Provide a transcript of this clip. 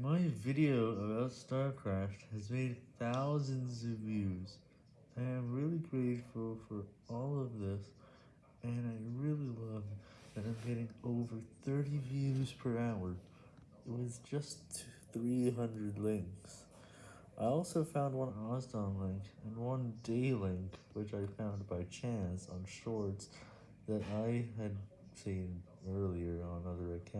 My video about StarCraft has made thousands of views. I am really grateful for all of this, and I really love that I'm getting over 30 views per hour with just 300 links. I also found one Osdon link and one day link, which I found by chance on shorts that I had seen earlier on other accounts.